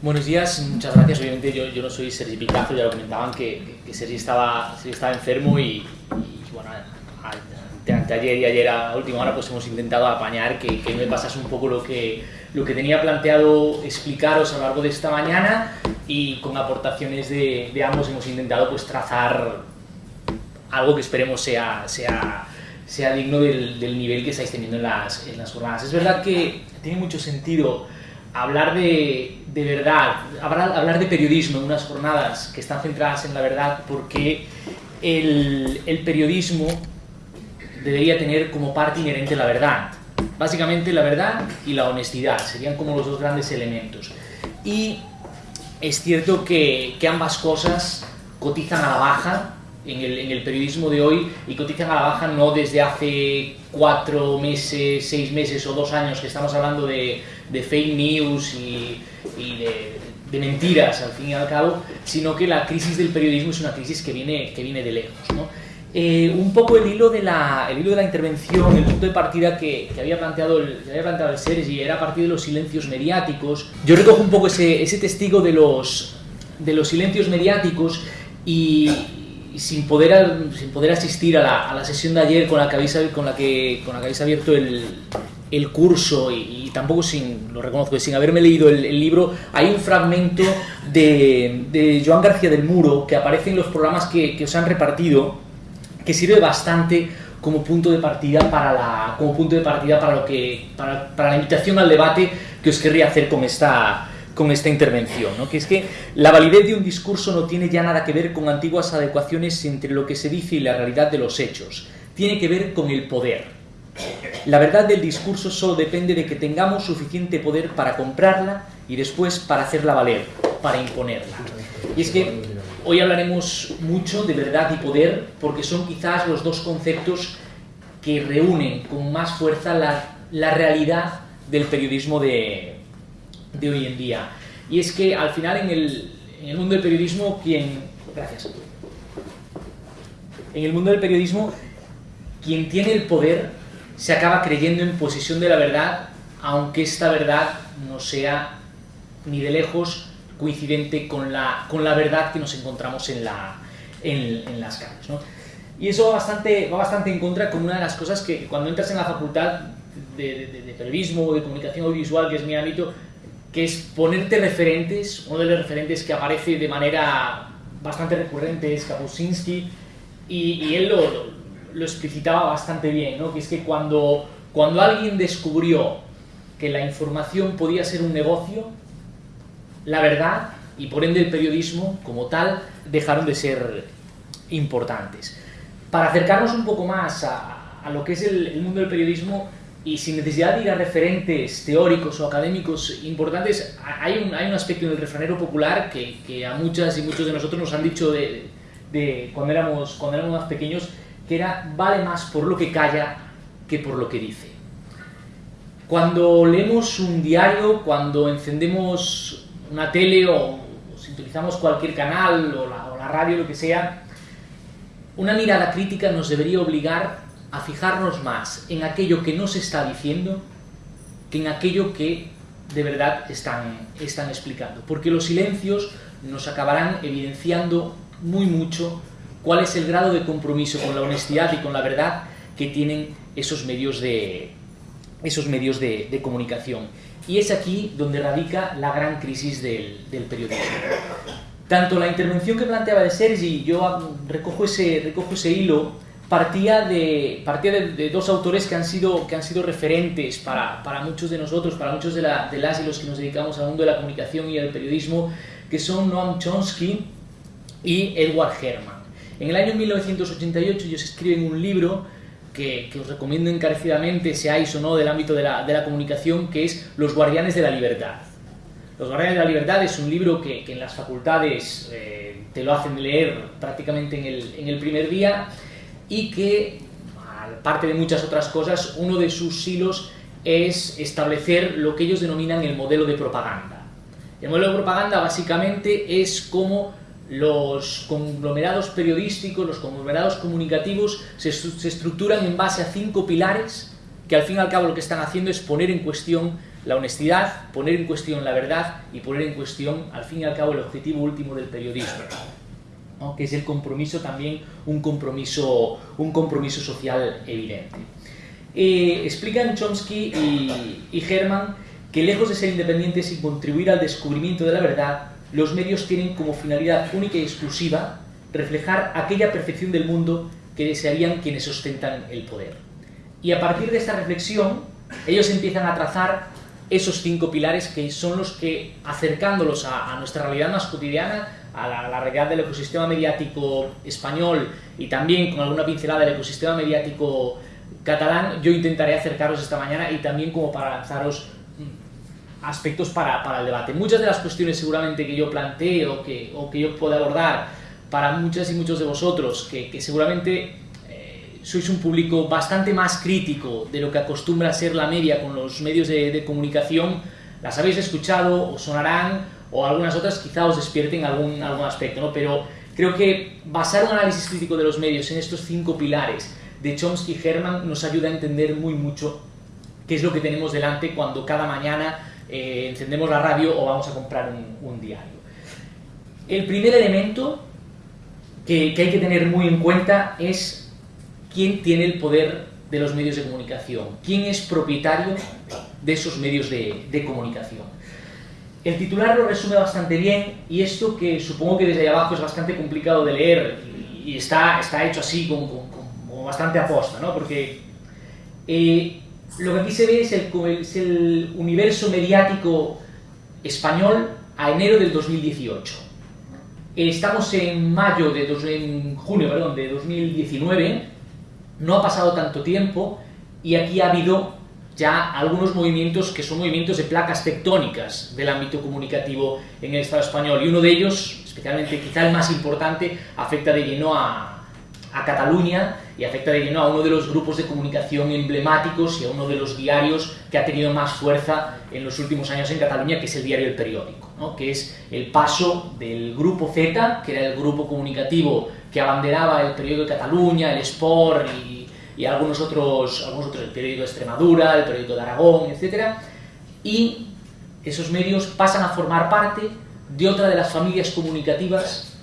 Buenos días, muchas gracias. Obviamente yo, yo no soy Sergi Picazo, ya lo comentaban que, que Sergi, estaba, Sergi estaba enfermo y, y bueno, ayer y ayer a última hora pues hemos intentado apañar que, que me pasase un poco lo que, lo que tenía planteado explicaros a lo largo de esta mañana y con aportaciones de, de ambos hemos intentado pues trazar algo que esperemos sea, sea, sea digno del, del nivel que estáis teniendo en las, en las jornadas. Es verdad que tiene mucho sentido hablar de, de verdad, hablar, hablar de periodismo en unas jornadas que están centradas en la verdad porque el, el periodismo debería tener como parte inherente la verdad. Básicamente la verdad y la honestidad serían como los dos grandes elementos. Y es cierto que, que ambas cosas cotizan a la baja en el, en el, periodismo de hoy y cotizan a la baja no desde hace cuatro meses, seis meses o dos años que estamos hablando de, de fake news y, y de, de, mentiras al fin y al cabo, sino que la crisis del periodismo es una crisis que viene, que viene de lejos. ¿no? Eh, un poco el hilo, de la, el hilo de la intervención, el punto de partida que, que, había, planteado el, que había planteado el Sergi era a partir de los silencios mediáticos. Yo recojo un poco ese, ese testigo de los, de los silencios mediáticos y, sin, poder, sin poder asistir a la, a la, sesión de ayer con la que habéis, con la que, con la que habéis abierto el, el curso y, y, tampoco sin, lo reconozco, sin haberme leído el, el libro, hay un fragmento de, de, Joan García del Muro que aparece en los programas que, que os han repartido que sirve bastante como punto de partida para la como punto de partida para lo que para, para la invitación al debate que os querría hacer con esta con esta intervención, ¿no? que es que la validez de un discurso no tiene ya nada que ver con antiguas adecuaciones entre lo que se dice y la realidad de los hechos, tiene que ver con el poder. La verdad del discurso solo depende de que tengamos suficiente poder para comprarla y después para hacerla valer, para imponerla. Y es que Hoy hablaremos mucho de verdad y poder porque son quizás los dos conceptos que reúnen con más fuerza la, la realidad del periodismo de, de, hoy en día. Y es que al final en el, en el mundo del periodismo, quien... Gracias. En el mundo del periodismo, quien tiene el poder se acaba creyendo en posesión de la verdad, aunque esta verdad no sea ni de lejos coincidente con la, con la verdad que nos encontramos en, la, en, en las calles. ¿no? Y eso va bastante, va bastante en contra con una de las cosas que cuando entras en la facultad de, de, de periodismo o de comunicación audiovisual, que es mi ámbito, que es ponerte referentes, uno de los referentes que aparece de manera bastante recurrente es Kapuscinski, y, y él lo, lo, lo, explicitaba bastante bien, ¿no? que es que cuando, cuando alguien descubrió que la información podía ser un negocio, la verdad y por ende el periodismo como tal dejaron de ser importantes. Para acercarnos un poco más a, a lo que es el, mundo del periodismo y sin necesidad de ir a referentes teóricos o académicos importantes, hay un, hay un aspecto en el refranero popular que, que, a muchas y muchos de nosotros nos han dicho de, de cuando, éramos, cuando éramos más pequeños, que era vale más por lo que calla que por lo que dice. Cuando leemos un diario, cuando encendemos una tele o, sintonizamos cualquier canal o la, o la radio, lo que sea, una mirada crítica nos debería obligar a fijarnos más en aquello que no se está diciendo que en aquello que de verdad están, están explicando. Porque los silencios nos acabarán evidenciando muy mucho cuál es el grado de compromiso con la honestidad y con la verdad que tienen esos medios de, esos medios de, de comunicación. Y es aquí donde radica la gran crisis del, del, periodismo. Tanto la intervención que planteaba de Sergi, yo recojo ese, recojo ese hilo, partía de, partía de, de, dos autores que han sido, que han sido referentes para, para muchos de nosotros, para muchos de, la, de las y los que nos dedicamos al mundo de la comunicación y al periodismo, que son Noam Chomsky y Edward Herman. En el año 1988 ellos escriben un libro que, que, os recomiendo encarecidamente, seáis o no del ámbito de la, de la comunicación, que es Los Guardianes de la Libertad. Los Guardianes de la Libertad es un libro que, en las facultades eh, te lo hacen leer prácticamente en el, en el primer día y que, aparte de muchas otras cosas, uno de sus hilos es establecer lo que ellos denominan el modelo de propaganda. El modelo de propaganda básicamente es cómo los conglomerados periodísticos, los conglomerados comunicativos se, estructuran en base a cinco pilares que al fin y al cabo lo que están haciendo es poner en cuestión la honestidad, poner en cuestión la verdad y poner en cuestión, al fin y al cabo, el objetivo último del periodismo, que es el compromiso también, un compromiso, un compromiso social evidente. Eh, explican Chomsky y, y Herman que lejos de ser independientes y contribuir al descubrimiento de la verdad, los medios tienen como finalidad única y exclusiva reflejar aquella perfección del mundo que desearían quienes ostentan el poder. Y a partir de esta reflexión, ellos empiezan a trazar esos cinco pilares que son los que, acercándolos a, nuestra realidad más cotidiana, a la, realidad del ecosistema mediático español y también con alguna pincelada del ecosistema mediático catalán, yo intentaré acercaros esta mañana y también como para lanzaros aspectos para, para el debate. Muchas de las cuestiones seguramente que yo planteo que, o que yo puedo abordar para muchas y muchos de vosotros, que, que seguramente sois un público bastante más crítico de lo que acostumbra ser la media con los medios de, comunicación, las habéis escuchado, os sonarán, o algunas otras quizá os despierten algún, algún aspecto, ¿no? Pero creo que basar un análisis crítico de los medios en estos cinco pilares de Chomsky y Herman nos ayuda a entender muy mucho qué es lo que tenemos delante cuando cada mañana eh, encendemos la radio o vamos a comprar un, un diario. El primer elemento que, que hay que tener muy en cuenta es quién tiene el poder de los medios de comunicación, quién es propietario de esos medios de, comunicación. El titular lo resume bastante bien y esto que supongo que desde abajo es bastante complicado de leer y está, está hecho así con, bastante aposta, ¿no? porque eh, lo que aquí se ve es el, es el universo mediático español a enero del 2018. Estamos en mayo de en junio perdón, de 2019 no ha pasado tanto tiempo y aquí ha habido ya algunos movimientos que son movimientos de placas tectónicas del ámbito comunicativo en el Estado español y uno de ellos, especialmente quizá el más importante, afecta de lleno a, Cataluña y afecta a uno de los grupos de comunicación emblemáticos y a uno de los diarios que ha tenido más fuerza en los últimos años en Cataluña, que es el diario El Periódico, que es el paso del grupo Z, que era el grupo comunicativo que abanderaba el periódico de Cataluña, el Sport y, algunos, otros, algunos otros, el periódico de Extremadura, el periódico de Aragón, etc. Y esos medios pasan a formar parte de otra de las familias comunicativas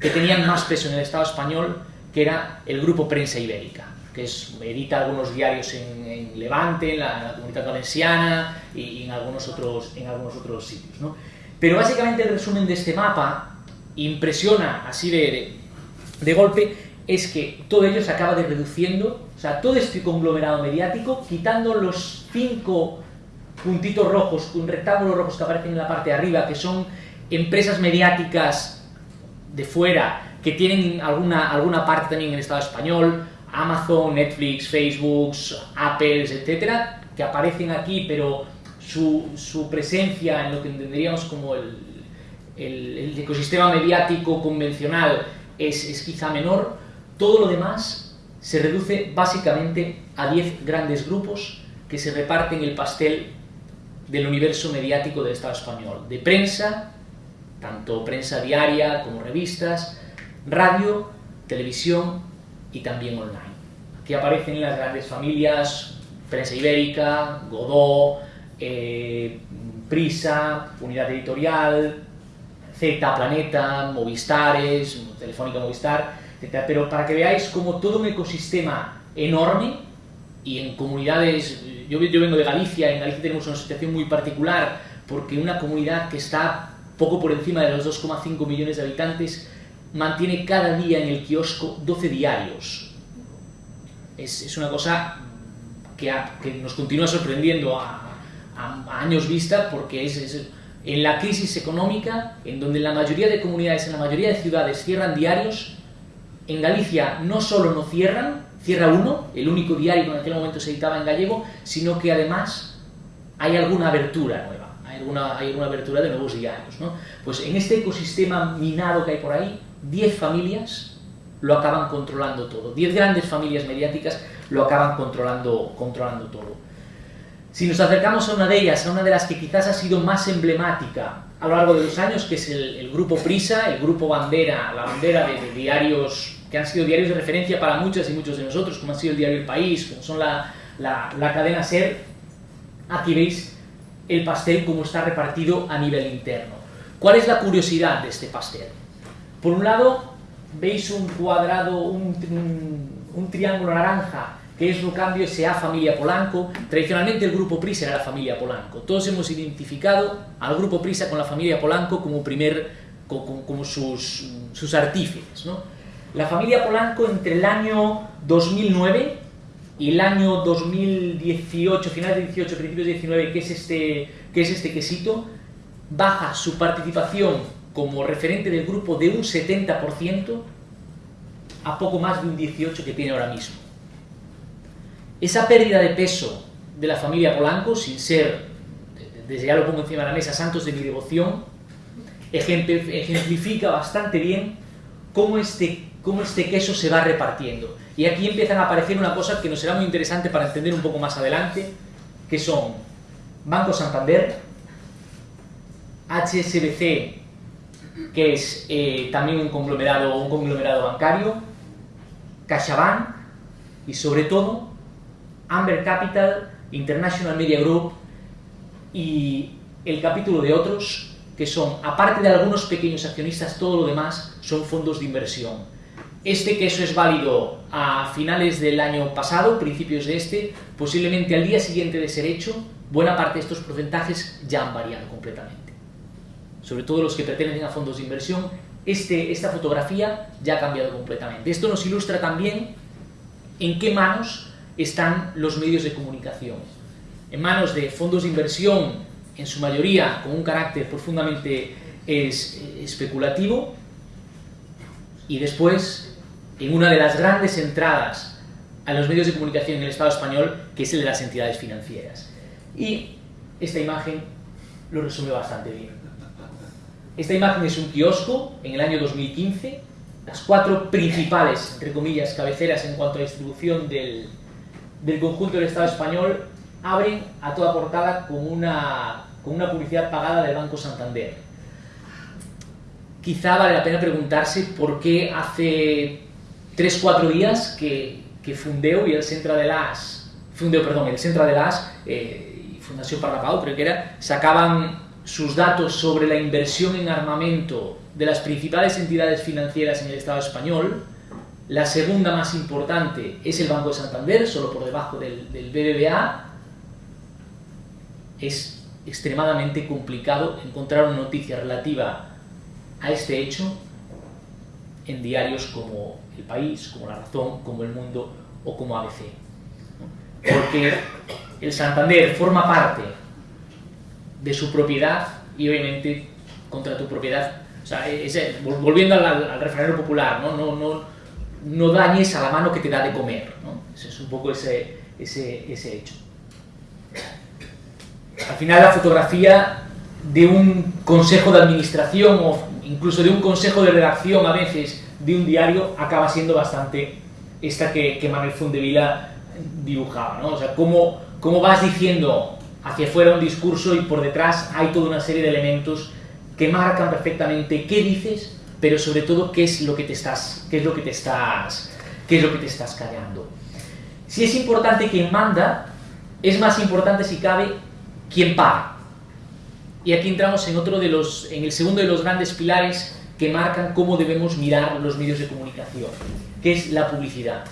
que tenían más peso en el Estado español, que era el Grupo Prensa Ibérica, que es, edita algunos diarios en, Levante, en la, Comunidad Valenciana y, en, algunos otros, en algunos otros sitios. ¿no? Pero básicamente el resumen de este mapa impresiona así de, de golpe es que todo ello se acaba de reduciendo, o sea, todo este conglomerado mediático, quitando los cinco puntitos rojos, un rectángulo rojos que aparecen en la parte de arriba, que son empresas mediáticas de fuera, que tienen alguna, alguna parte también en el Estado español, Amazon, Netflix, Facebook, Apple, etcétera, que aparecen aquí, pero su, su, presencia en lo que entenderíamos como el, el, el ecosistema mediático convencional es, quizá menor, todo lo demás se reduce básicamente a 10 grandes grupos que se reparten el pastel del universo mediático del Estado español, de prensa, tanto prensa diaria como revistas, radio, televisión y también online, que aparecen en las grandes familias, prensa ibérica, Godó, eh, Prisa, Unidad Editorial, Z Planeta, Movistares, Telefónica Movistar, etc. Pero para que veáis como todo un ecosistema enorme y en comunidades, yo, yo vengo de Galicia, en Galicia tenemos una situación muy particular porque una comunidad que está poco por encima de los 2,5 millones de habitantes mantiene cada día en el kiosco 12 diarios. Es, es una cosa que, que, nos continúa sorprendiendo a, a, años vista porque es, es en la crisis económica, en donde la mayoría de comunidades, en la mayoría de ciudades cierran diarios, en Galicia no solo no cierran, cierra uno, el único diario que en aquel momento se editaba en gallego, sino que además hay alguna abertura nueva, hay alguna, hay alguna abertura de nuevos diarios. ¿no? Pues en este ecosistema minado que hay por ahí, 10 familias lo acaban controlando todo, 10 grandes familias mediáticas lo acaban controlando, controlando todo. Si nos acercamos a una de ellas, a una de las que quizás ha sido más emblemática a lo largo de los años, que es el, grupo Prisa, el grupo bandera, la bandera de, diarios que han sido diarios de referencia para muchas y muchos de nosotros, como ha sido el diario El País, como son la, la, cadena SER, aquí veis el pastel como está repartido a nivel interno. ¿Cuál es la curiosidad de este pastel? Por un lado, veis un cuadrado, un, un, triángulo naranja que es Rucambio S.A. Familia Polanco. Tradicionalmente el grupo Prisa era la familia Polanco. Todos hemos identificado al grupo Prisa con la familia Polanco como, primer, como, como sus, sus artífices. ¿no? La familia Polanco entre el año 2009 y el año 2018, finales de 18, principios de 19, que es este, que es este quesito, baja su participación como referente del grupo de un 70% a poco más de un 18% que tiene ahora mismo. Esa pérdida de peso de la familia Polanco, sin ser, desde ya lo pongo encima de la mesa, santos de mi devoción, ejemplifica bastante bien cómo este, cómo este queso se va repartiendo. Y aquí empiezan a aparecer una cosa que nos será muy interesante para entender un poco más adelante, que son Banco Santander, HSBC, que es eh, también un conglomerado, un conglomerado bancario, CaixaBank y sobre todo Amber Capital, International Media Group y el capítulo de otros que son, aparte de algunos pequeños accionistas, todo lo demás son fondos de inversión este queso es válido a finales del año pasado, principios de este, posiblemente al día siguiente de ser hecho, buena parte de estos porcentajes ya han variado completamente. Sobre todo los que pertenecen a fondos de inversión, este, esta fotografía ya ha cambiado completamente. Esto nos ilustra también en qué manos están los medios de comunicación. En manos de fondos de inversión, en su mayoría con un carácter profundamente especulativo, y después en una de las grandes entradas a los medios de comunicación en el Estado español, que es el de las entidades financieras. Y esta imagen lo resume bastante bien. Esta imagen es un kiosco en el año 2015, las cuatro principales, entre comillas, cabeceras en cuanto a distribución del, del conjunto del Estado español abren a toda portada con una, con una publicidad pagada del Banco Santander. Quizá vale la pena preguntarse por qué hace 3-4 días que, que Fundeu y el Centro de las Fundeu, perdón, el Centro de las eh, y Fundación Parrapau, creo que era, sacaban sus datos sobre la inversión en armamento de las principales entidades financieras en el Estado español. La segunda más importante es el Banco de Santander, solo por debajo del, del BBVA. Es extremadamente complicado encontrar una noticia relativa a este hecho en diarios como El País, como La Razón, como El Mundo o como ABC. Porque el Santander forma parte de su propiedad y obviamente contra tu propiedad. O sea, volviendo al, refranero popular, ¿no? No, no, no dañes a la mano que te da de comer. ¿no? Ese es un poco ese, ese, ese hecho. Al final la fotografía de un consejo de administración o incluso de un consejo de redacción a veces de un diario, acaba siendo bastante esta que, que Manuel Fundevila dibujaba, ¿no? O sea, cómo, cómo vas diciendo hacia afuera un discurso y por detrás hay toda una serie de elementos que marcan perfectamente qué dices, pero sobre todo qué es lo que te estás, qué es lo que te estás, qué es lo que te estás callando. Si es importante quien manda, es más importante si cabe quien paga. Y aquí entramos en, otro de los, en el segundo de los grandes pilares que marcan cómo debemos mirar los medios de comunicación, que es la publicidad.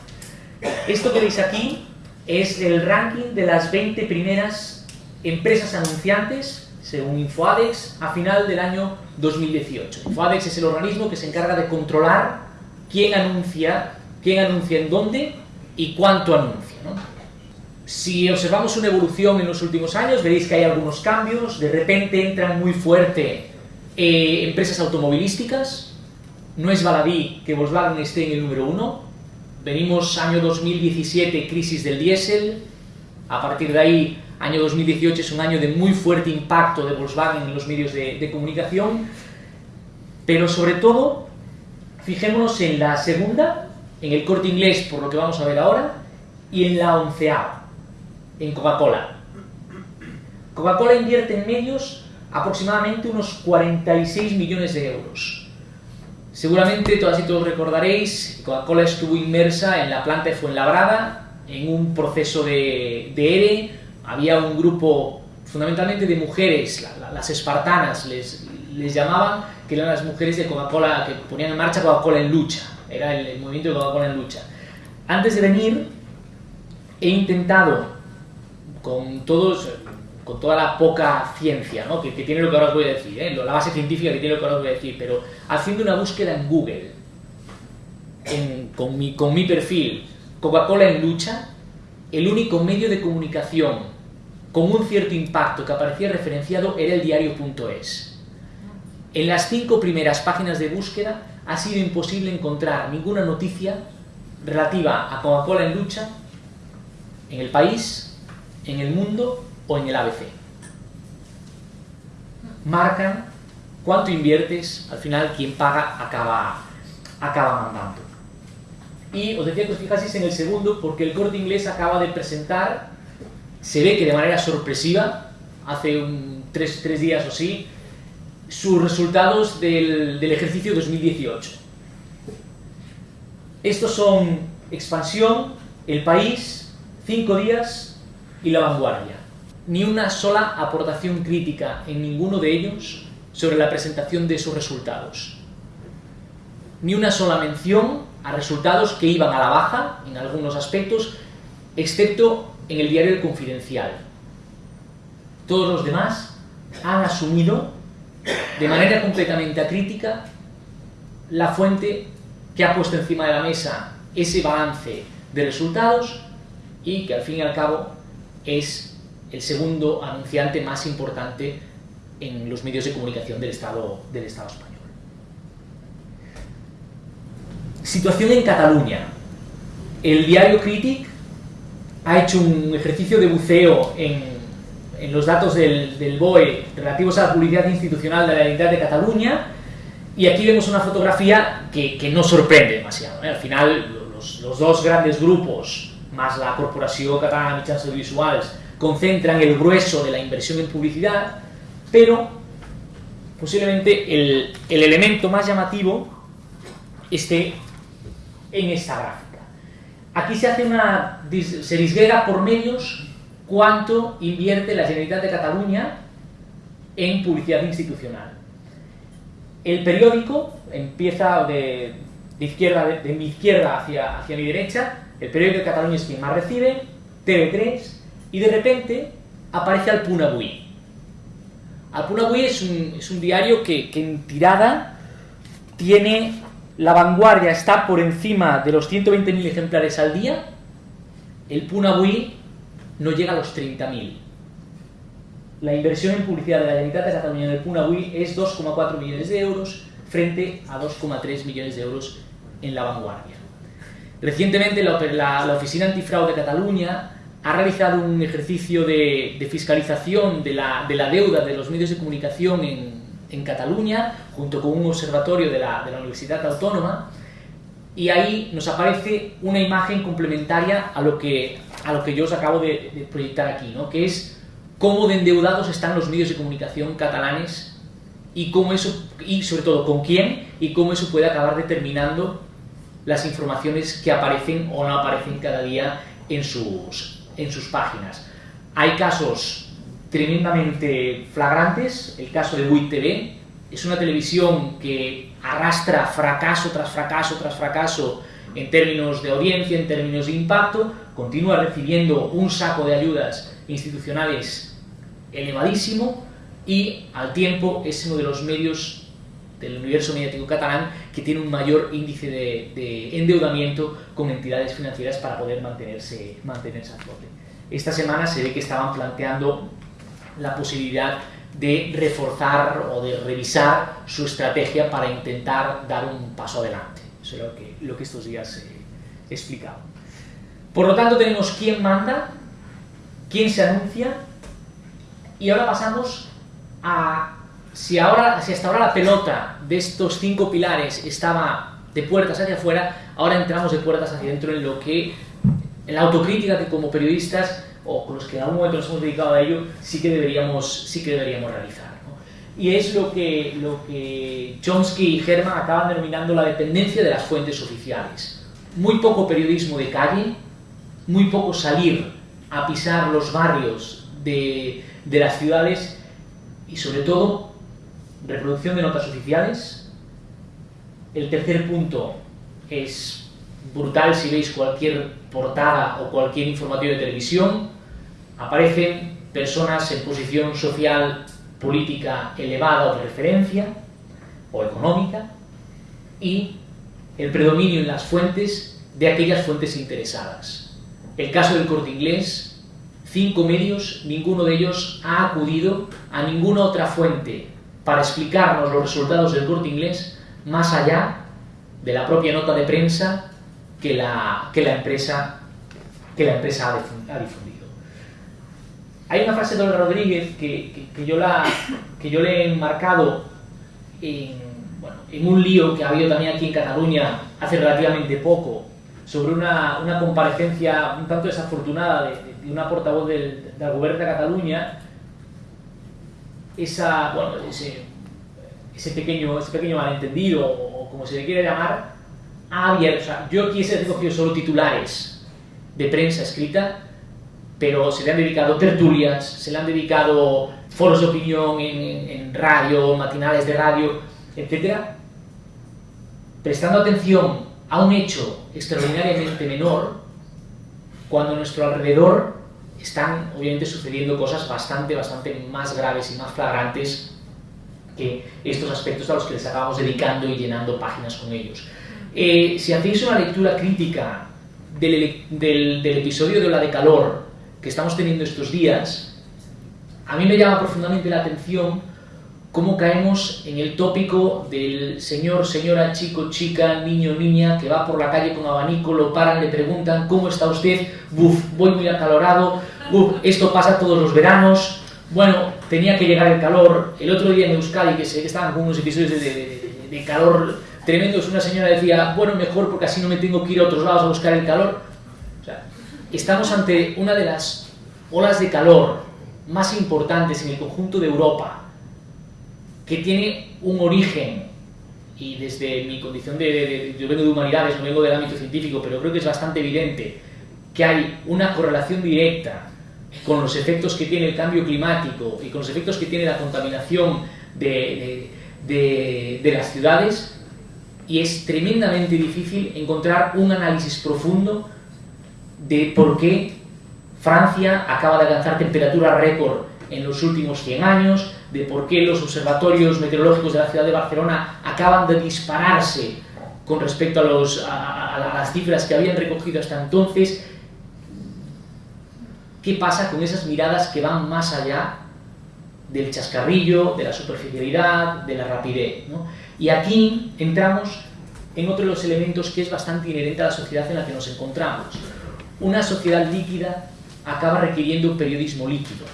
Esto que veis aquí es el ranking de las 20 primeras empresas anunciantes, según Infoadex, a final del año 2018. Infoadex es el organismo que se encarga de controlar quién anuncia, quién anuncia en dónde y cuánto anuncia. Si observamos una evolución en los últimos años, veréis que hay algunos cambios, de repente entran muy fuerte eh, empresas automovilísticas, no es baladí que Volkswagen esté en el número uno, venimos año 2017, crisis del diésel, a partir de ahí, año 2018 es un año de muy fuerte impacto de Volkswagen en los medios de, comunicación, pero sobre todo, fijémonos en la segunda, en el corte inglés, por lo que vamos a ver ahora, y en la onceava en Coca-Cola. Coca-Cola invierte en medios aproximadamente unos 46 millones de euros. Seguramente todas y todos recordaréis Coca-Cola estuvo inmersa en la planta de Fuenlabrada, en un proceso de, de ERE, había un grupo fundamentalmente de mujeres, las espartanas les, les llamaban, que eran las mujeres de Coca-Cola, que ponían en marcha Coca-Cola en lucha, era el, el movimiento de Coca-Cola en lucha. Antes de venir, he intentado, con, todos, con toda la poca ciencia ¿no? que, que, tiene lo que ahora os voy a decir, ¿eh? la base científica que tiene lo que ahora os voy a decir, pero haciendo una búsqueda en Google, en, con, mi, con mi perfil, Coca-Cola en lucha, el único medio de comunicación con un cierto impacto que aparecía referenciado era el diario.es. En las cinco primeras páginas de búsqueda ha sido imposible encontrar ninguna noticia relativa a Coca-Cola en lucha en el país, en el mundo o en el ABC. Marcan cuánto inviertes, al final quien paga acaba, acaba mandando. Y os decía que os fijaseis en el segundo porque el corte inglés acaba de presentar se ve que de manera sorpresiva, hace un, tres, tres, días o sí, sus resultados del, del ejercicio 2018. Estos son expansión, el país, cinco días y la vanguardia. Ni una sola aportación crítica en ninguno de ellos sobre la presentación de esos resultados. Ni una sola mención a resultados que iban a la baja en algunos aspectos, excepto en el diario El Confidencial. Todos los demás han asumido de manera completamente acrítica la fuente que ha puesto encima de la mesa ese balance de resultados y que al fin y al cabo es el segundo anunciante más importante en los medios de comunicación del Estado, del Estado español. Situación en Cataluña. El diario Critic ha hecho un ejercicio de buceo en, en los datos del, del, BOE relativos a la publicidad institucional de la Generalitat de Cataluña y aquí vemos una fotografía que, que no sorprende demasiado. ¿eh? Al final, los, los, dos grandes grupos, más la Corporació Catalana de Mitjans Audiovisuals, concentran el grueso de la inversión en publicidad, pero posiblemente el, el elemento más llamativo esté en esta gráfica. Aquí se hace una se disgrega por medios cuánto invierte la Generalitat de Cataluña en publicidad institucional. El periódico empieza de, izquierda de, mi izquierda hacia, hacia mi derecha, el periódico de Cataluña es quien más recibe, TV3, y de repente aparece Alpunavui. Alpunavui es un, es un diario que en tirada tiene la vanguardia está por encima de los 120.000 ejemplares al día, el Punabui no llega a los 30.000. La inversión en publicidad de la Generalitat de Cataluña en Punabui es 2,4 millones de euros frente a 2,3 millones de euros en la vanguardia. Recientemente la, Oficina Antifraude de Cataluña ha realizado un ejercicio de, fiscalización de la, de la deuda de los medios de comunicación en Cataluña, junto con un observatorio de la, de la Universidad Autónoma, y ahí nos aparece una imagen complementaria a lo que, a lo que yo os acabo de, de proyectar aquí, ¿no? que es cómo de endeudados están los medios de comunicación catalanes y, cómo eso, y sobre todo con quién y cómo eso puede acabar determinando las informaciones que aparecen o no aparecen cada día en sus, en sus páginas. Hay casos tremendamente flagrantes, el caso de WIT TV, es una televisión que arrastra fracaso tras fracaso tras fracaso en términos de audiencia, en términos de impacto, continúa recibiendo un saco de ayudas institucionales elevadísimo y al tiempo es uno de los medios del universo mediático catalán que tiene un mayor índice de, de endeudamiento con entidades financieras para poder mantenerse, mantenerse a flote. Esta semana se ve que estaban planteando la posibilidad de reforzar o de revisar su estrategia para intentar dar un paso adelante. Eso es lo que, lo que estos días he explicado. Por lo tanto, tenemos quién manda, quién se anuncia, y ahora pasamos a si, ahora, si hasta ahora la pelota de estos cinco pilares estaba de puertas hacia afuera, ahora entramos de puertas hacia adentro en lo que, en la autocrítica que como periodistas o con los que en algún momento nos hemos dedicado a ello, sí que deberíamos, sí que deberíamos realizar. ¿no? Y es lo que, lo que Chomsky y Herman acaban denominando la dependencia de las fuentes oficiales. Muy poco periodismo de calle, muy poco salir a pisar los barrios de, de las ciudades y sobre todo reproducción de notas oficiales. El tercer punto es brutal si veis cualquier portada o cualquier informativo de televisión. Aparecen personas en posición social, política elevada o de referencia, o económica, y el predominio en las fuentes de aquellas fuentes interesadas. El caso del corte inglés, cinco medios, ninguno de ellos ha acudido a ninguna otra fuente para explicarnos los resultados del corte inglés más allá de la propia nota de prensa que la, que la empresa, que la empresa ha difundido. Hay una frase de Don Rodríguez que, que, yo la, que yo le he enmarcado en, bueno, en un lío que ha habido también aquí en Cataluña hace relativamente poco, sobre una, una comparecencia un tanto desafortunada de, de una portavoz del, del Gobierno de Cataluña, esa, bueno, ese, ese, pequeño, ese pequeño malentendido, o, como se le quiera llamar, ha abierto, o sea, yo aquí he recogido solo titulares de prensa escrita, pero se le han dedicado tertulias, se le han dedicado foros de opinión en, radio, matinales de radio, etc. Prestando atención a un hecho extraordinariamente menor, cuando a nuestro alrededor están obviamente sucediendo cosas bastante, bastante más graves y más flagrantes que estos aspectos a los que les acabamos dedicando y llenando páginas con ellos. Eh, si hacéis una lectura crítica del, del, episodio de la de calor que estamos teniendo estos días, a mí me llama profundamente la atención cómo caemos en el tópico del señor, señora, chico, chica, niño, niña, que va por la calle con abanico, lo paran, le preguntan, ¿cómo está usted? Buf, voy muy acalorado, buf, esto pasa todos los veranos, bueno, tenía que llegar el calor, el otro día en Euskadi, que sé que estaban con unos episodios de, de, de calor tremendos, una señora decía, bueno, mejor porque así no me tengo que ir a otros lados a buscar el calor. Estamos ante una de las olas de calor más importantes en el conjunto de Europa, que tiene un origen, y desde mi condición de, de, yo vengo de humanidades, no vengo del ámbito científico, pero creo que es bastante evidente que hay una correlación directa con los efectos que tiene el cambio climático y con los efectos que tiene la contaminación de, de, las ciudades y es tremendamente difícil encontrar un análisis profundo de por qué Francia acaba de alcanzar temperatura récord en los últimos 100 años, de por qué los observatorios meteorológicos de la ciudad de Barcelona acaban de dispararse con respecto a, los, a, a las cifras que habían recogido hasta entonces, qué pasa con esas miradas que van más allá del chascarrillo, de la superficialidad, de la rapidez. ¿no? Y aquí entramos en otro de los elementos que es bastante inherente a la sociedad en la que nos encontramos. Una sociedad líquida acaba requiriendo un periodismo líquido,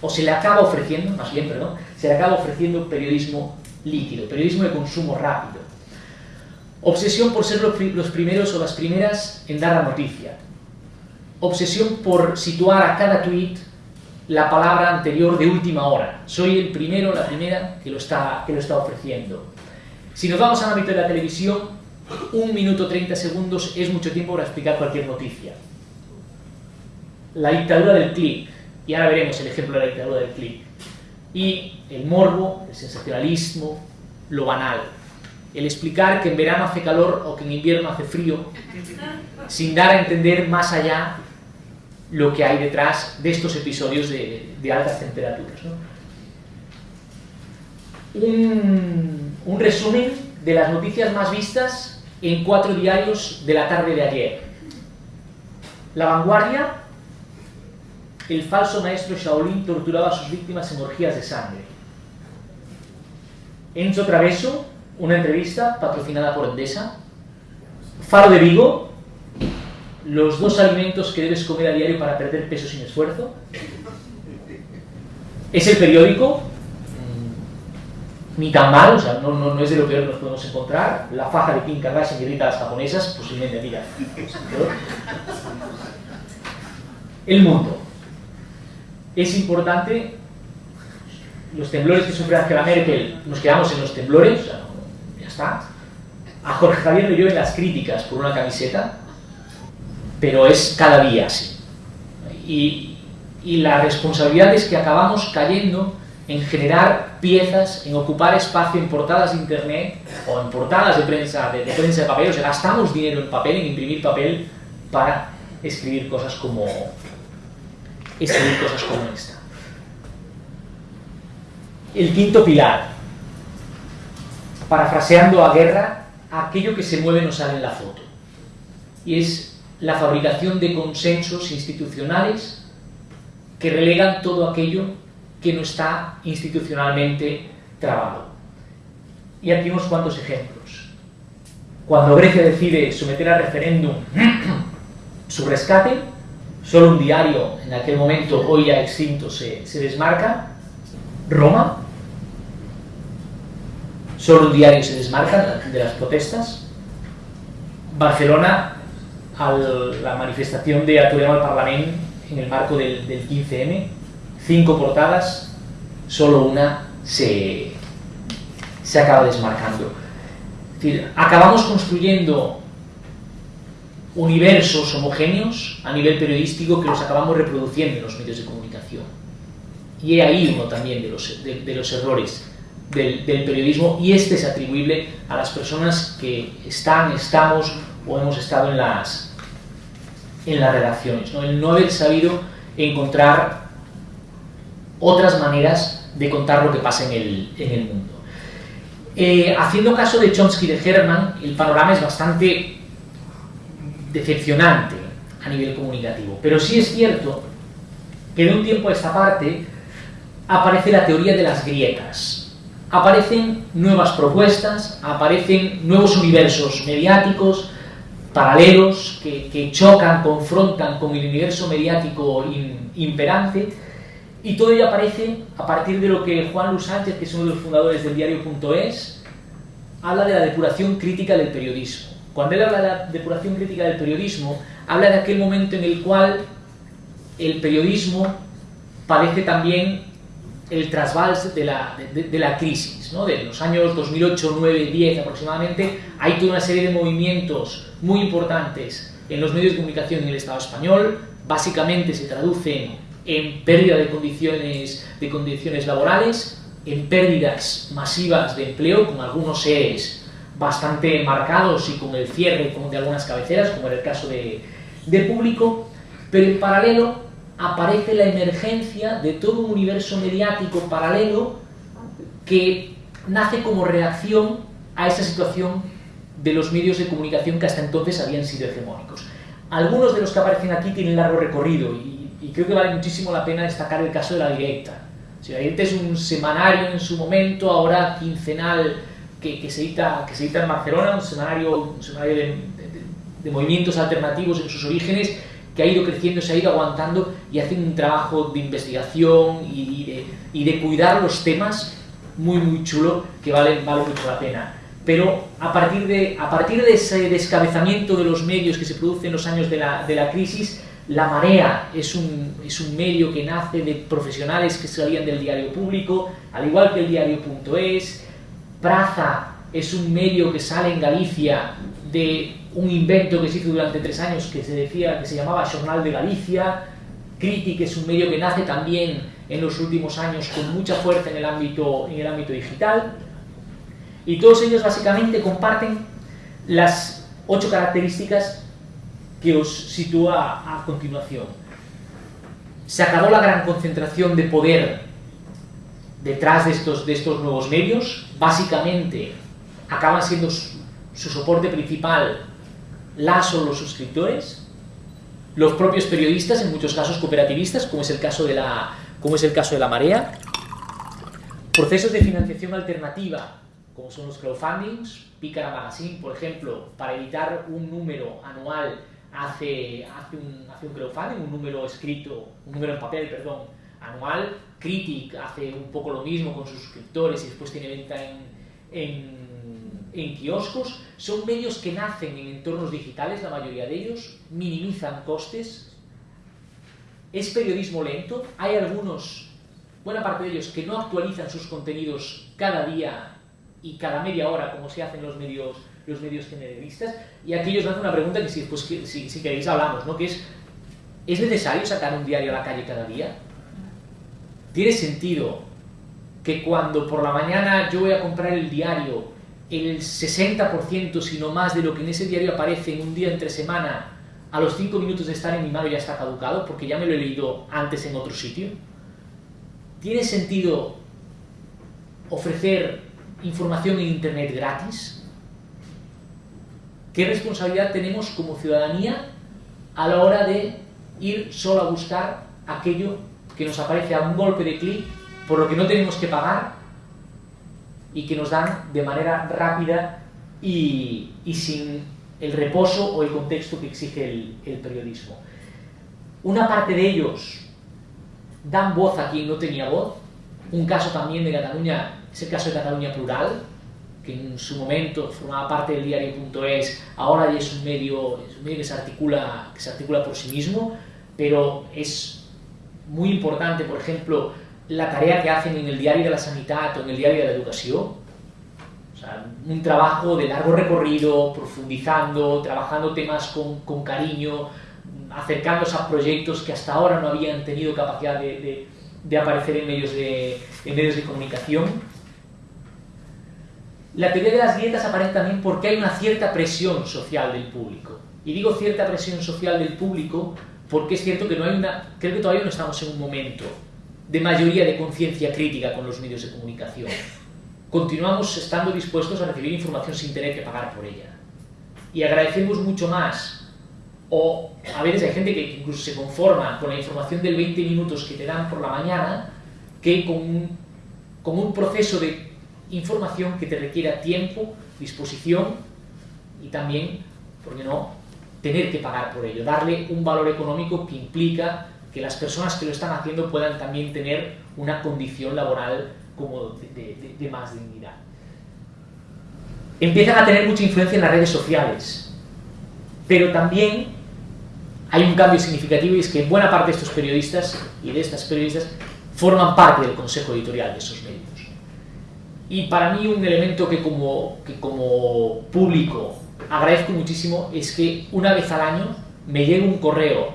o se le acaba ofreciendo, más bien, se le acaba ofreciendo periodismo líquido, periodismo de consumo rápido. Obsesión por ser los primeros o las primeras en dar la noticia. Obsesión por situar a cada tuit la palabra anterior de última hora. Soy el primero, la primera que lo está, que lo está ofreciendo. Si nos vamos al ámbito de la televisión, un minuto 30 segundos es mucho tiempo para explicar cualquier noticia. La dictadura del clic, y ahora veremos el ejemplo de la dictadura del clic. Y el morbo, el sensacionalismo, lo banal. El explicar que en verano hace calor o que en invierno hace frío, sin dar a entender más allá lo que hay detrás de estos episodios de, de altas temperaturas. ¿no? Un, un resumen de las noticias más vistas en cuatro diarios de la tarde de ayer. La Vanguardia, el falso maestro Shaolin torturaba a sus víctimas en orgías de sangre. Enzo Traveso, una entrevista patrocinada por Endesa. Faro de Vigo, los dos alimentos que debes comer a diario para perder peso sin esfuerzo. Es el periódico, ni tan mal, o sea, no, no, no, es de lo peor que nos podemos encontrar. La faja de Kim Kardashian que grita a las japonesas, posiblemente, mira. El mundo. Es importante, los temblores que sufre Angela Merkel, nos quedamos en los temblores, ya está. A Jorge Javier le llueven las críticas por una camiseta, pero es cada día así. Y, y la responsabilidad es que acabamos cayendo en generar piezas, en ocupar espacio en portadas de internet o en portadas de prensa de, prensa de papel, o sea, gastamos dinero en papel, en imprimir papel para escribir cosas como escribir cosas como esta. El quinto pilar, parafraseando a Guerra, aquello que se mueve no sale en la foto. Y es la fabricación de consensos institucionales que relegan todo aquello que no está institucionalmente trabado. Y aquí unos cuantos ejemplos. Cuando Grecia decide someter a referéndum su rescate, solo un diario en aquel momento, hoy ya extinto, se, se desmarca. Roma, solo un diario se desmarca de las protestas. Barcelona, a la manifestación de Aturem al Parlamento en el marco del, del 15M, cinco portadas, solo una se, se acaba desmarcando. Es decir, acabamos construyendo universos homogéneos a nivel periodístico que los acabamos reproduciendo en los medios de comunicación. Y he ahí uno también de los, errores del, periodismo y este es atribuible a las personas que están, estamos o hemos estado en las, en las redacciones. ¿no? El no haber sabido encontrar otras maneras de contar lo que pasa en el, en el mundo. Eh, haciendo caso de Chomsky de Herman, el panorama es bastante decepcionante a nivel comunicativo. Pero sí es cierto que de un tiempo a esta parte aparece la teoría de las grietas. Aparecen nuevas propuestas, aparecen nuevos universos mediáticos, paralelos, que, chocan, confrontan con el universo mediático imperante, y todo ello aparece a partir de lo que Juan Luis Sánchez, que es uno de los fundadores del diario.es, habla de la depuración crítica del periodismo. Cuando él habla de la depuración crítica del periodismo, habla de aquel momento en el cual el periodismo padece también el trasvals de la, de, de la crisis, ¿no? de los años 2008, 9, 10 aproximadamente, hay toda una serie de movimientos muy importantes en los medios de comunicación en el Estado español, básicamente se traducen en pérdida de condiciones, de condiciones laborales, en pérdidas masivas de empleo, con algunos ERES bastante marcados y con el cierre de algunas cabeceras, como era el caso de, de público, pero en paralelo aparece la emergencia de todo un universo mediático paralelo que nace como reacción a esa situación de los medios de comunicación que hasta entonces habían sido hegemónicos. Algunos de los que aparecen aquí tienen largo recorrido y y creo que vale muchísimo la pena destacar el caso de La Directa. La Directa es un semanario en su momento, ahora quincenal, que, que, se, edita, que se edita en Barcelona, un semanario, un semanario de, de, de, movimientos alternativos en sus orígenes, que ha ido creciendo, se ha ido aguantando y hace un trabajo de investigación y, y, de, y de, cuidar los temas muy, muy chulo que vale, vale mucho la pena. Pero a partir, de, a partir de ese descabezamiento de los medios que se produce en los años de la, de la crisis, la Marea es un, es un medio que nace de profesionales que salían del diario público, al igual que el diario.es. Praza es un medio que sale en Galicia de un invento que se hizo durante tres años que se decía que se llamaba Jornal de Galicia. Critic es un medio que nace también en los últimos años con mucha fuerza en el ámbito, en el ámbito digital. Y todos ellos básicamente comparten las ocho características que os sitúa a continuación. Se acabó la gran concentración de poder detrás de estos, de estos nuevos medios. Básicamente, acaban siendo su, soporte principal las o los suscriptores, los propios periodistas, en muchos casos cooperativistas, como es el caso de la, como es el caso de la Marea, procesos de financiación alternativa, como son los crowdfundings, Pícara Magazine, por ejemplo, para editar un número anual hace, hace, un, hace un crowdfunding, un número escrito, un número en papel, perdón, anual. Critic hace un poco lo mismo con sus suscriptores y después tiene venta en, en, en kioscos. Son medios que nacen en entornos digitales, la mayoría de ellos, minimizan costes. Es periodismo lento. Hay algunos, buena parte de ellos, que no actualizan sus contenidos cada día y cada media hora como se hacen los medios los medios generalistas, y aquí os lanzo una pregunta que si, pues, si queréis hablamos, ¿no? que es ¿Es necesario sacar un diario a la calle cada día? ¿Tiene sentido que cuando por la mañana yo voy a comprar el diario, el 60%, si no más, de lo que en ese diario aparece en un día entre semana, a los 5 minutos de estar en mi mano ya está caducado porque ya me lo he leído antes en otro sitio? ¿Tiene sentido ofrecer información en Internet gratis? ¿Qué responsabilidad tenemos como ciudadanía a la hora de ir solo a buscar aquello que nos aparece a un golpe de clic, por lo que no tenemos que pagar y que nos dan de manera rápida y, sin el reposo o el contexto que exige el, el periodismo? Una parte de ellos dan voz a quien no tenía voz. Un caso también de Cataluña es el caso de Cataluña Plural, que en su momento formaba parte del diario.es, ahora ya es un medio, es un medio que, se articula, que se articula por sí mismo, pero es muy importante, por ejemplo, la tarea que hacen en el diario de la Sanidad o en el diario de la Educación. O sea, un trabajo de largo recorrido, profundizando, trabajando temas con, con cariño, acercándose a proyectos que hasta ahora no habían tenido capacidad de, de, de aparecer en medios de, en medios de comunicación la teoría de las dietas aparece también porque hay una cierta presión social del público. Y digo cierta presión social del público porque es cierto que no hay una, creo que todavía no estamos en un momento de mayoría de conciencia crítica con los medios de comunicación. Continuamos estando dispuestos a recibir información sin tener que pagar por ella. Y agradecemos mucho más, o a veces hay gente que incluso se conforma con la información del 20 minutos que te dan por la mañana, que con un, con un proceso de información que te requiera tiempo, disposición y también, ¿por qué no?, tener que pagar por ello, darle un valor económico que implica que las personas que lo están haciendo puedan también tener una condición laboral como de, de más dignidad. Empiezan a tener mucha influencia en las redes sociales, pero también hay un cambio significativo y es que buena parte de estos periodistas y de estas periodistas forman parte del consejo editorial de esos medios. Y para mí un elemento que como, que como público agradezco muchísimo es que una vez al año me llegue un correo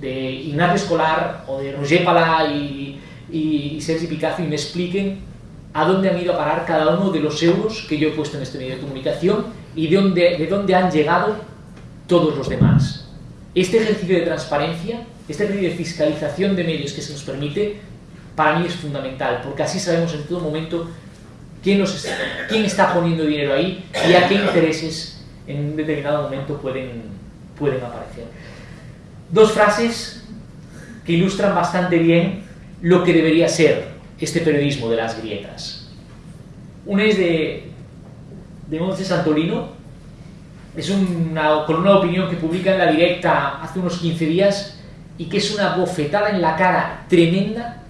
de Ignacio Escolar o de Roger Palá y, y, Sergi Picazo y me expliquen a dónde han ido a parar cada uno de los euros que yo he puesto en este medio de comunicación y de dónde, de dónde han llegado todos los demás. Este ejercicio de transparencia, este ejercicio de fiscalización de medios que se nos permite, para mí es fundamental, porque así sabemos en todo momento quién, está, quién está poniendo dinero ahí y a qué intereses en un determinado momento pueden, pueden aparecer. Dos frases que ilustran bastante bien lo que debería ser este periodismo de las grietas. Una es de, de Monte Santolino, es una columna de opinión que publica en La Directa hace unos 15 días y que es una bofetada en la cara tremenda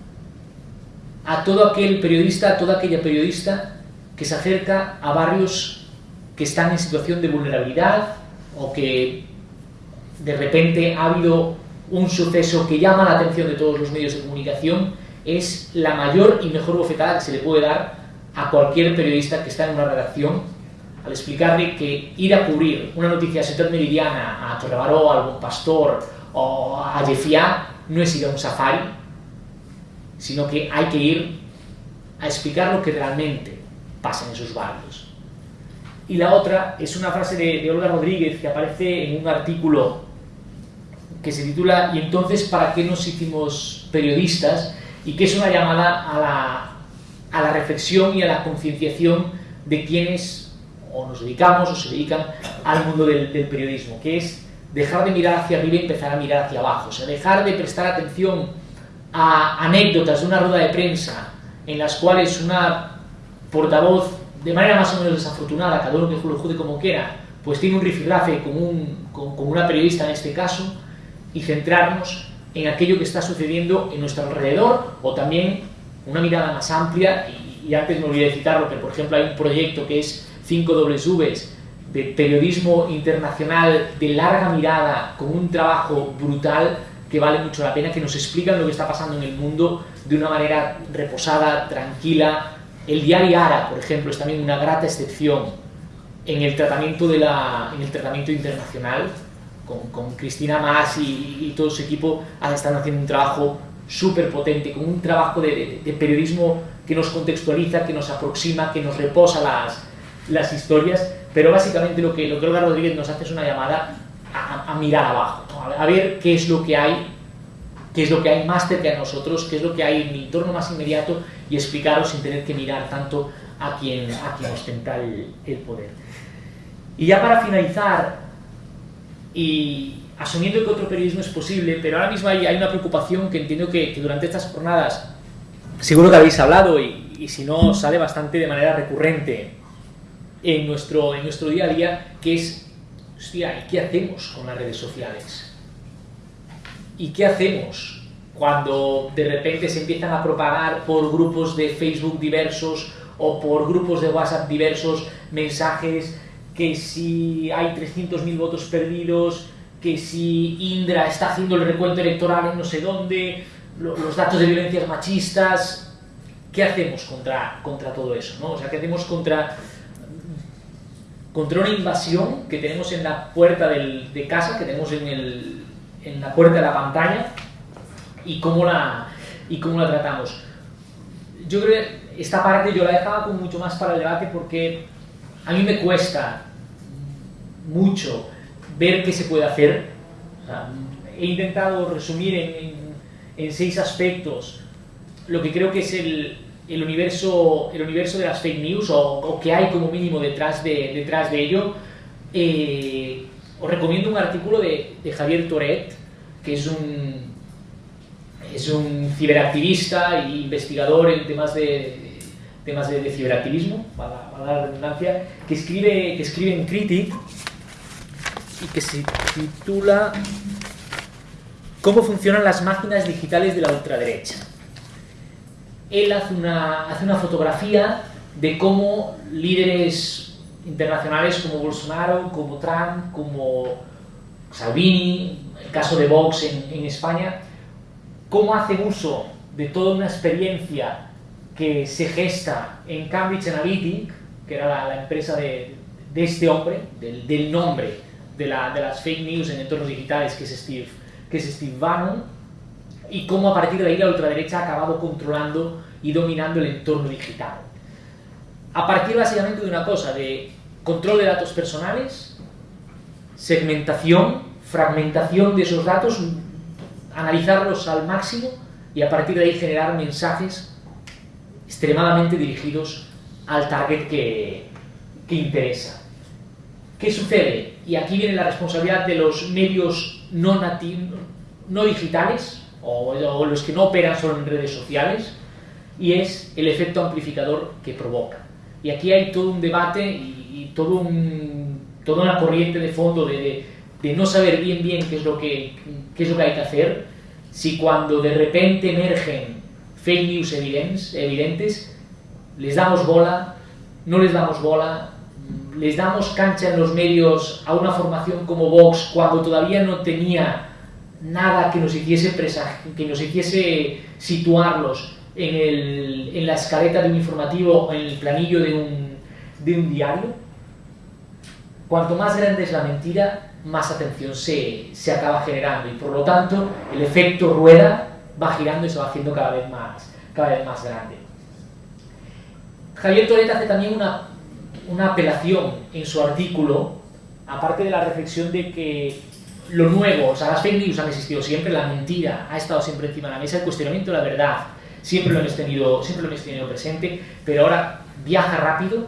a todo aquel periodista, a toda aquella periodista que se acerca a barrios que están en situación de vulnerabilidad o que de repente ha habido un suceso que llama la atención de todos los medios de comunicación, es la mayor y mejor bofetada que se le puede dar a cualquier periodista que está en una redacción al explicarle que ir a cubrir una noticia sector meridiana a Torrebaró, a algún pastor o a Jefiá no es ir a un safari, sino que hay que ir a explicar lo que realmente pasa en esos barrios. Y la otra es una frase de, Olga Rodríguez que aparece en un artículo que se titula ¿Y entonces para qué nos hicimos periodistas? y que es una llamada a la, a la reflexión y a la concienciación de quienes o nos dedicamos o se dedican al mundo del, del periodismo, que es dejar de mirar hacia arriba y empezar a mirar hacia abajo, o sea, dejar de prestar atención a anécdotas de una rueda de prensa en las cuales una portavoz, de manera más o menos desafortunada, cada uno que lo juzgue como quiera, pues tiene un rifirrafe con, un, con, con una periodista en este caso, y centrarnos en aquello que está sucediendo en nuestro alrededor, o también una mirada más amplia, y, y antes me olvidé de citarlo, pero por ejemplo hay un proyecto que es 5 Ws de periodismo internacional de larga mirada, con un trabajo brutal, que vale mucho la pena, que nos explican lo que está pasando en el mundo de una manera reposada, tranquila. El diario Ara, por ejemplo, es también una grata excepción en el tratamiento, de la, en el tratamiento internacional, con, Cristina Más y, todo su equipo están haciendo un trabajo súper potente, con un trabajo de, periodismo que nos contextualiza, que nos aproxima, que nos reposa las, las historias, pero básicamente lo que, lo que Olga Rodríguez nos hace es una llamada a, mirar abajo, a, ver qué es lo que hay, qué es lo que hay más cerca de nosotros, qué es lo que hay en mi entorno más inmediato y explicaros sin tener que mirar tanto a quien, a quien ostenta el, poder. Y ya para finalizar, y asumiendo que otro periodismo es posible, pero ahora mismo hay, una preocupación que entiendo que, durante estas jornadas seguro que habéis hablado y, y, si no sale bastante de manera recurrente en nuestro, día a día, que es, hostia, qué hacemos con las redes sociales? ¿Y qué hacemos cuando de repente se empiezan a propagar por grupos de Facebook diversos o por grupos de WhatsApp diversos mensajes que si hay 300.000 votos perdidos, que si Indra está haciendo el recuento electoral en no sé dónde, los datos de violencias machistas, ¿qué hacemos contra, contra todo eso? ¿no? O sea, ¿qué hacemos contra, contra una invasión que tenemos en la puerta del, de casa, que tenemos en, el, en la puerta de la pantalla, y cómo la, y cómo la tratamos? Yo creo que esta parte yo la dejaba como mucho más para el debate porque a mí me cuesta mucho ver qué se puede hacer. he intentado resumir en, seis aspectos lo que creo que es el, el universo, el universo de las fake news o, que hay como mínimo detrás de, detrás de ello. Eh, os recomiendo un artículo de, Javier Toret, que es un, es un ciberactivista e investigador en temas de, temas de, ciberactivismo, para, para, la redundancia, que escribe, que escribe en Critic y que se titula ¿Cómo funcionan las máquinas digitales de la ultraderecha? Él hace una, hace una fotografía de cómo líderes internacionales como Bolsonaro, como Trump, como Salvini, el caso de Vox en, España, cómo hacen uso de toda una experiencia que se gesta en Cambridge Analytic, que era la, empresa de, este hombre, del, del nombre de, las fake news en entornos digitales, que es Steve, que es Steve Bannon, y cómo a partir de ahí la ultraderecha ha acabado controlando y dominando el entorno digital. A partir básicamente de una cosa, de control de datos personales, segmentación, fragmentación de esos datos, analizarlos al máximo y a partir de ahí generar mensajes extremadamente dirigidos al target que, que interesa. ¿Qué sucede? Y aquí viene la responsabilidad de los medios no, no digitales o, los que no operan solo en redes sociales y es el efecto amplificador que provoca. Y aquí hay todo un debate y, todo un, toda una corriente de fondo de, de, no saber bien bien qué es, lo que, qué es lo que hay que hacer si cuando de repente emergen fake news evidentes, evidentes les damos bola, no les damos bola, les damos cancha en los medios a una formación como Vox cuando todavía no tenía nada que nos hiciese, que nos hiciese situarlos en, el, en, la escaleta de un informativo o en el planillo de un, de un diario. Cuanto más grande es la mentira, más atención se, se acaba generando y por lo tanto el efecto rueda va girando y se va haciendo cada vez más, cada vez más grande. Javier Toret hace también una una apelación en su artículo, aparte de la reflexión de que lo nuevo, o sea, las fake news han existido siempre, la mentira ha estado siempre encima de la mesa, el cuestionamiento de la verdad siempre lo hemos tenido, siempre lo hemos tenido presente, pero ahora viaja rápido,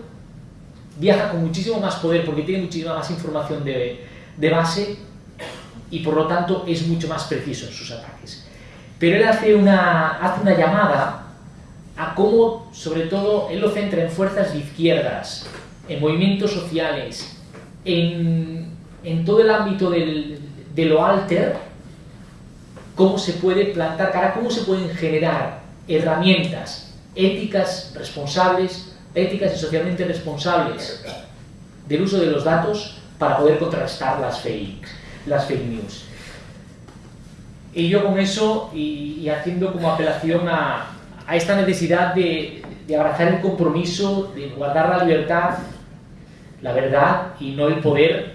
viaja con muchísimo más poder porque tiene muchísima más información de, de base y por lo tanto es mucho más preciso en sus ataques. Pero él hace una, hace una llamada a cómo, sobre todo, él lo centra en fuerzas de izquierdas, en movimientos sociales, en, todo el ámbito de lo alter, cómo se puede plantar cara, cómo se pueden generar herramientas éticas responsables, éticas y socialmente responsables del uso de los datos para poder contrastar las fake, las fake news. Y yo con eso, y, haciendo como apelación a, esta necesidad de, de abrazar el compromiso, de guardar la libertad la verdad y no el poder,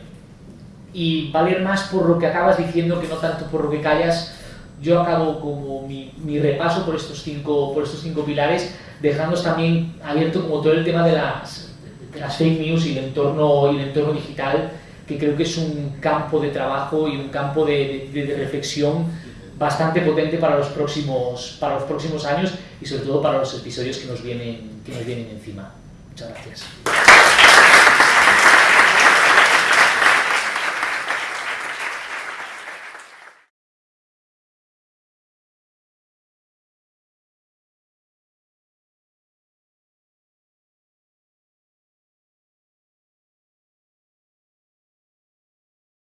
y valer más por lo que acabas diciendo que no tanto por lo que callas. Yo acabo como mi, mi repaso por estos, cinco, por estos cinco pilares, dejando también abierto como todo el tema de las, de las fake news y el, entorno, y el entorno digital, que creo que es un campo de trabajo y un campo de, de, de reflexión bastante potente para los, próximos, para los próximos años y sobre todo para los episodios que nos vienen, que nos vienen encima. Muchas gracias.